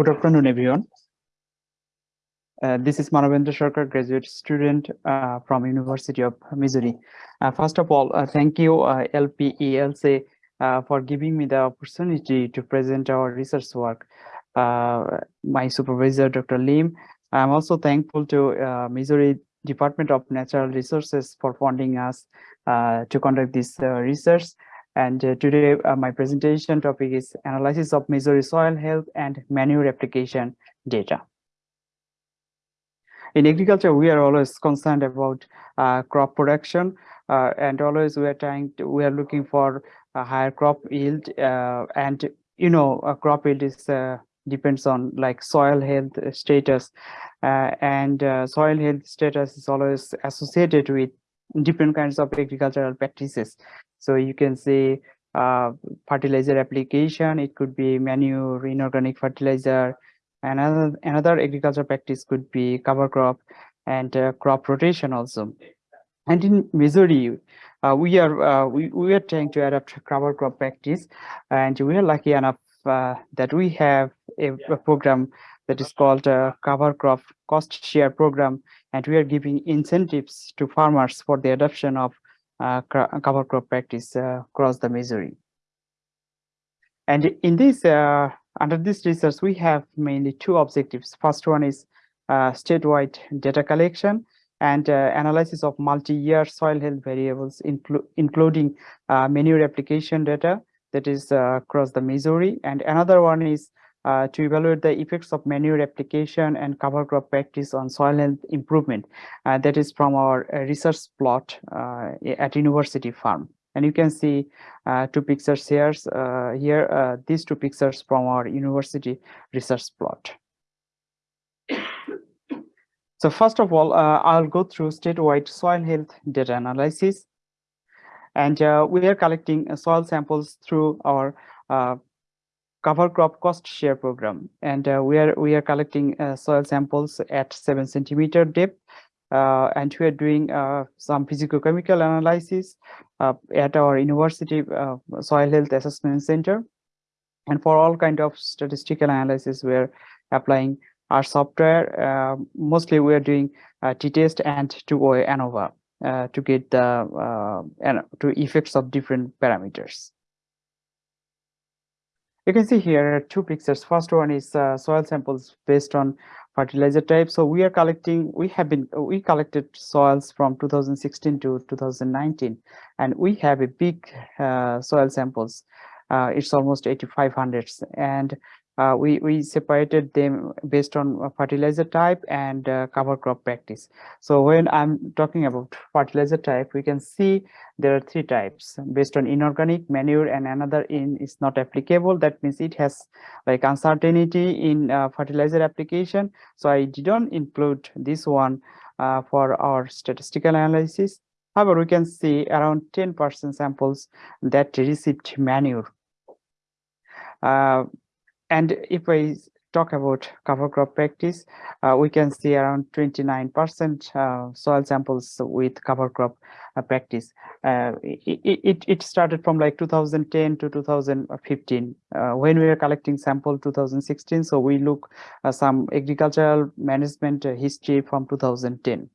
Good afternoon, everyone. Uh, this is Manavendra Sarkar, graduate student uh, from University of Missouri. Uh, first of all, uh, thank you uh, LPELC uh, for giving me the opportunity to present our research work. my supervisor, Dr. Lim. I'm also thankful to Missouri Department of Natural Resources for funding us to conduct this research. And uh, today, uh, my presentation topic is analysis of Missouri soil health and manure application data. In agriculture, we are always concerned about uh, crop production, uh, and always we are trying to, we are looking for a higher crop yield, uh, and you know, a crop yield is uh, depends on like soil health status, and soil health status is always associated with different kinds of agricultural practices so you can say uh, fertilizer application, it could be manure, inorganic fertilizer, another another agriculture practice could be cover crop and uh, crop rotation also. And in Missouri, uh, we are uh, we, we are trying to adapt cover crop practice, and we are lucky enough uh, that we have a, a, program that is called uh, cover crop cost share program, and we are giving incentives to farmers for the adoption of uh, cover crop practice uh, across the Missouri. And in this, uh, under this research, we have mainly two objectives. First one is statewide data collection and uh, analysis of multi-year soil health variables, inclu including uh, manure application data that is uh, across the Missouri. And another one is uh, to evaluate the effects of manure application and cover crop practice on soil health improvement. Uh, that is from our uh, research plot uh, at University Farm. And you can see uh, two pictures here. Uh, here, these two pictures from our university research plot. So first of all, I'll go through statewide soil health data analysis. And we are collecting soil samples through our cover crop cost share program. And uh, we are we are collecting uh, soil samples at seven centimeter depth uh, and we are doing uh, some physicochemical analysis uh, at our university uh, soil health assessment center. And for all kind of statistical analysis we're applying R software mostly we are doing t-test and two-way ANOVA to get the and to effects of different parameters you can see here two pictures. First one is uh, soil samples based on fertilizer type. So we are collecting, we have been, we collected soils from 2016 to 2019, and we have a big uh, soil samples. Uh, it's almost 8,500. And uh, we, we separated them based on fertilizer type and uh, cover crop practice. So when I'm talking about fertilizer type, we can see there are three types based on inorganic manure and another in is not applicable. That means it has like uncertainty in uh, fertilizer application. So I didn't include this one uh, for our statistical analysis. However, we can see around 10% samples that received manure. And if I talk about cover crop practice, uh, we can see around 29% uh, soil samples with cover crop uh, practice. Uh, it, it, it, started from like 2010 to 2015 uh, when we were collecting sample 2016. So we look uh, some agricultural management history from 2010.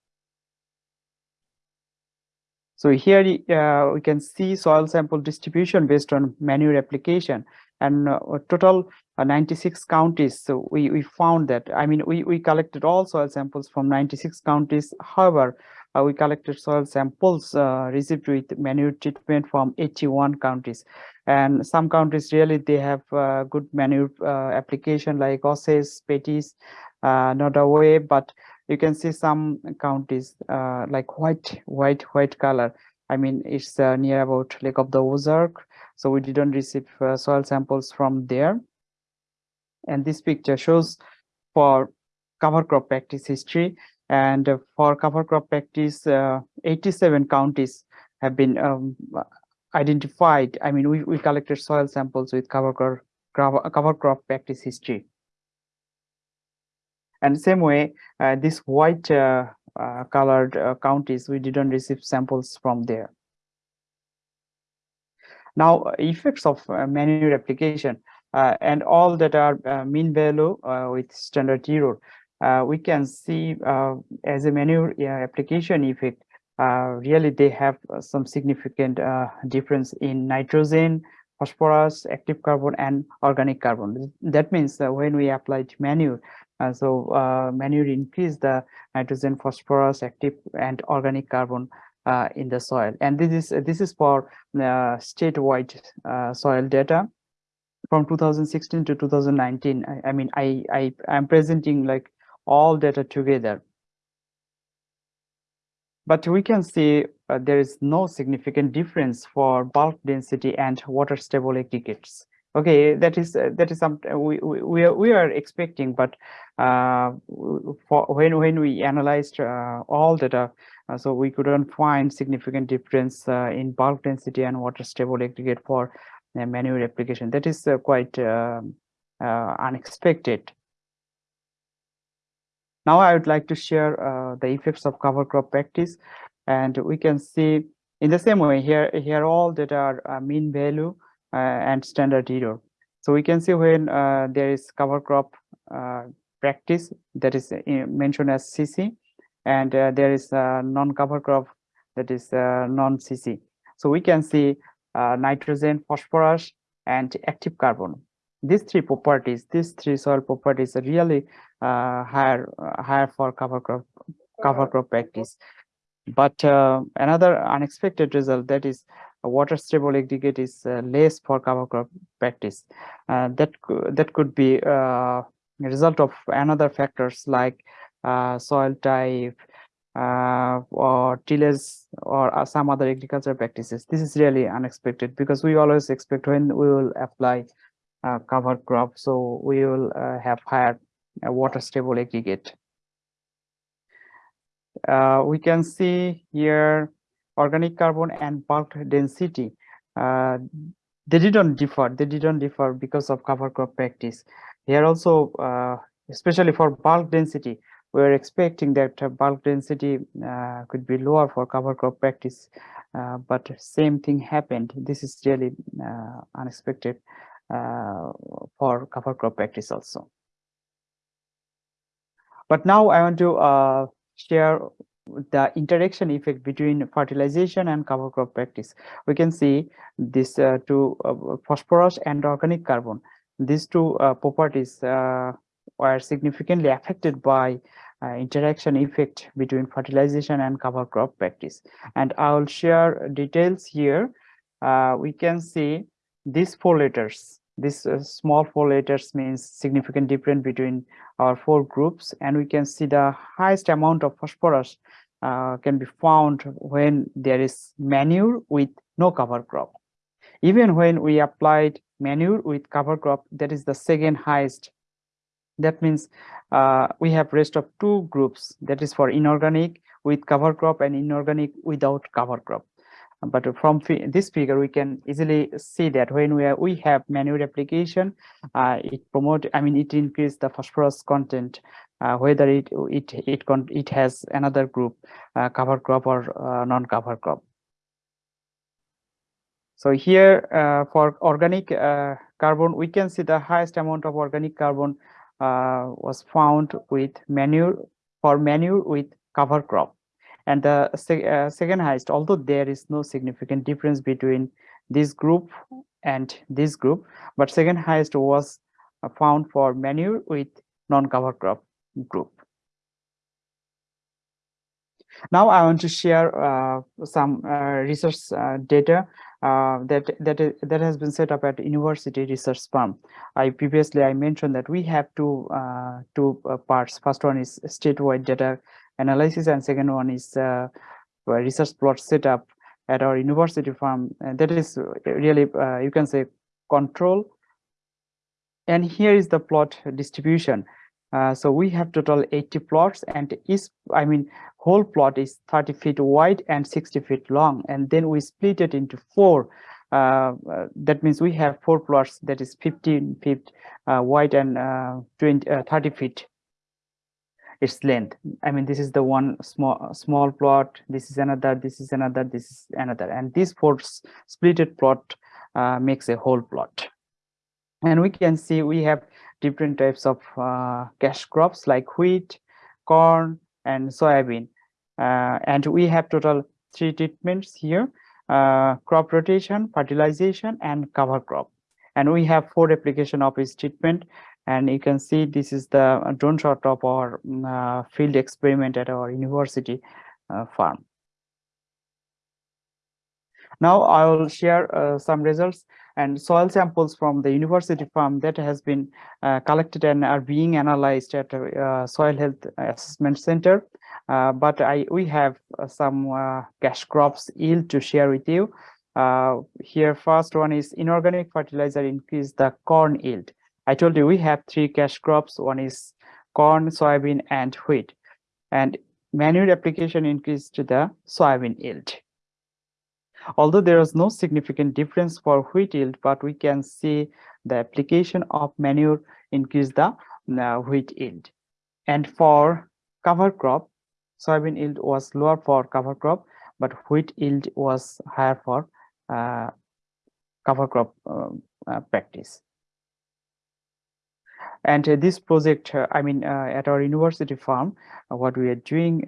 So here we can see soil sample distribution based on manure application and total 96 counties. So we we found that i mean we we collected all soil samples from 96 counties. However uh, we collected soil samples uh, received with manure treatment from 81 counties. And some counties really they have uh, good manure uh, application like Osage, Pettis, uh, Nodaway, but you can see some counties like white white white color. I mean it's near about lake of the ozark. So we didn't receive soil samples from there and this picture shows for cover crop practice history. And for cover crop practice uh, 87 counties have been um, identified. I mean we, we collected soil samples with cover crop cover crop practice history. And same way uh, this white uh, uh colored uh, counties we didn't receive samples from there. Now effects of uh, manure application and all that are uh, mean value uh, with standard error. we can see as a manure application effect, really they have some significant difference in nitrogen, phosphorus, active carbon, and organic carbon. That means that when we applied manure, uh, so uh, manure increase the nitrogen, phosphorus, active, and organic carbon uh, in the soil. And this is this is for statewide soil data from 2016 to 2019 i, I mean i i am presenting like all data together. But we can see uh, there is no significant difference for bulk density and water stable aggregates. Okay that is uh, that is something we, we we are, we are expecting but uh, for when when we analyzed uh, all data uh, so we couldn't find significant difference uh, in bulk density and water stable aggregate for manure application. That is uh, quite uh, uh, unexpected. Now I would like to share the effects of cover crop practice and we can see in the same way here here all that are mean value and standard error. So we can see when there is cover crop practice that is mentioned as CC and uh, there is a non-cover crop that is uh, non-CC. So we can see uh, nitrogen, phosphorus, and active carbon. These three properties, these three soil properties are really uh, higher, uh, higher for cover crop, cover crop practice. But uh, another unexpected result that is water stable aggregate is uh, less for cover crop practice. That that could be a result of another factors like soil type, uh, or tillage or uh, some other agricultural practices. This is really unexpected because we always expect when we will apply uh, cover crop, so we will uh, have higher uh, water stable aggregate. Uh, we can see here organic carbon and bulk density. they didn't differ. They didn't differ because of cover crop practice. Here also, especially for bulk density, we're expecting that uh, bulk density uh, could be lower for cover crop practice, uh, but same thing happened. This is really unexpected for cover crop practice also. But now I want to share the interaction effect between fertilization and cover crop practice. We can see this uh, two uh, phosphorus and organic carbon. These two uh, properties were significantly affected by interaction effect between fertilization and cover crop practice. And I will share details here. Uh, we can see these four letters. This uh, small four letters means significant difference between our four groups. And we can see the highest amount of phosphorus uh, can be found when there is manure with no cover crop. Even when we applied manure with cover crop, that is the second highest that means uh, we have rest of two groups. That is for inorganic with cover crop and inorganic without cover crop. But from this figure we can easily see that when we are, we have manure application uh, it promote i mean it increase the phosphorus content uh, whether it it it it has another group uh, cover crop or uh, non cover crop. So here uh, for organic carbon we can see the highest amount of organic carbon was found with manure for manure with cover crop. And the uh, second highest although there is no significant difference between this group and this group but second highest was uh, found for manure with non-cover crop group. Now i want to share uh, some uh, research uh, data uh, that that that has been set up at university research farm. I previously I mentioned that we have two uh, two uh, parts. First one is statewide data analysis, and second one is uh, research plot setup at our university farm. And that is really uh, you can say control. And here is the plot distribution. Uh, so we have total 80 plots and each i mean whole plot is 30 feet wide and 60 feet long. And then we split it into four. Uh, uh, that means we have four plots that is 15 feet uh, wide and uh, 20 uh, 30 feet its length. I mean this is the one small small plot this is another this is another this is another. And this four splitted plot makes a whole plot. And we can see we have different types of uh, cash crops like wheat corn and soybean. Uh, and we have total three treatments here uh, crop rotation fertilization and cover crop. And we have four application of each treatment. And you can see this is the drone shot of our uh, field experiment at our university uh, farm. Now i will share uh, some results and soil samples from the university farm that has been uh, collected and are being analyzed at uh, soil health assessment center uh, but i we have some cash crops yield to share with you here first one is inorganic fertilizer increase the corn yield I told you we have three cash crops. One is corn, soybean, and wheat. And manure application increased the soybean yield. Although there was no significant difference for wheat yield, but we can see the application of manure increased the uh, wheat yield. And for cover crop, soybean yield was lower for cover crop, but wheat yield was higher for uh, cover crop uh, uh practice and uh, this project uh, i mean uh, at our university farm what we are doing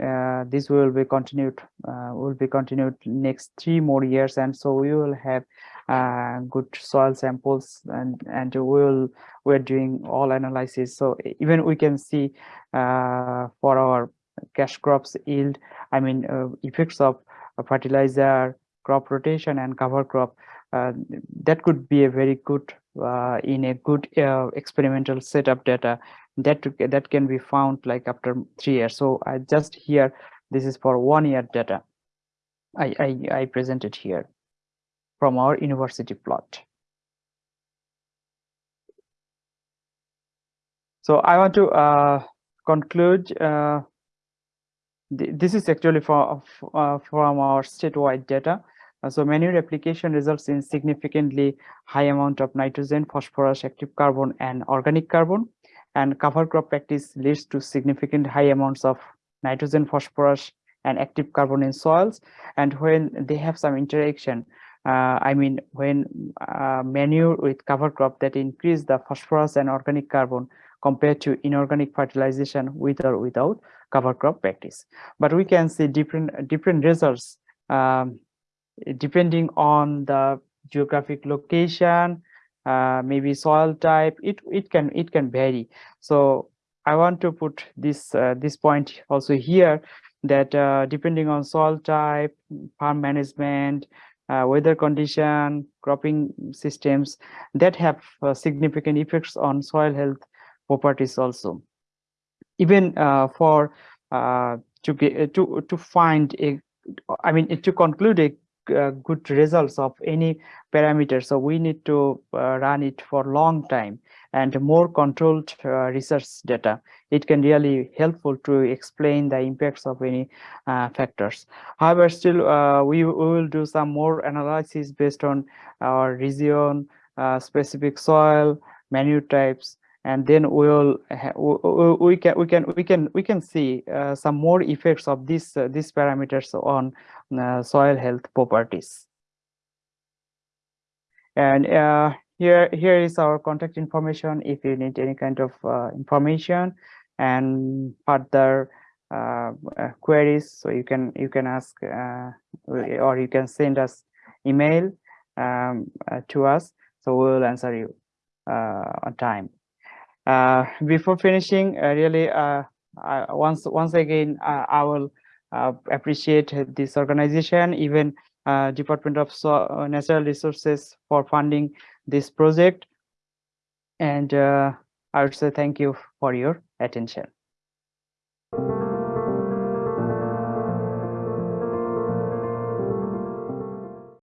this will be continued will be continued next three more years. And so we will have uh, good soil samples and and we'll we're doing all analysis. So even we can see uh, for our cash crops yield i mean uh, effects of fertilizer crop rotation and cover crop that could be a very good uh, in a good uh, experimental setup data that that can be found like after three years. So i just here this is for one year data. I i, I presented here from our university plot. So i want to uh, conclude uh, th this is actually for, uh, from our statewide data. uh, so manure application results in significantly high amount of nitrogen, phosphorus, active carbon, and organic carbon. And cover crop practice leads to significant high amounts of nitrogen, phosphorus, and active carbon in soils. And when they have some interaction, uh, I mean, when uh, manure with cover crop that increase the phosphorus and organic carbon compared to inorganic fertilization with or without cover crop practice. But we can see different different results um, depending on the geographic location uh, maybe soil type it it can it can vary. So i want to put this uh, this point also here that uh, depending on soil type farm management uh, weather condition cropping systems that have uh, significant effects on soil health properties also. Even uh, for to to to find a i mean to conclude a uh, good results of any parameter. So we need to uh, run it for long time and more controlled uh, research data. It can really helpful to explain the impacts of any uh, factors. However still uh, we, we, will do some more analysis based on our region uh, specific soil menu types and then we'll we can we can we can we can see uh, some more effects of these uh, these parameters on uh, soil health properties. And uh, here here is our contact information if you need any kind of uh, information and further uh, queries. So you can you can ask or you can send us email um, to us. So we'll answer you on time uh, before finishing, uh, really, uh, once once again, I will appreciate this organization, even Department of so Natural Resources for funding this project. And I would say thank you for your attention.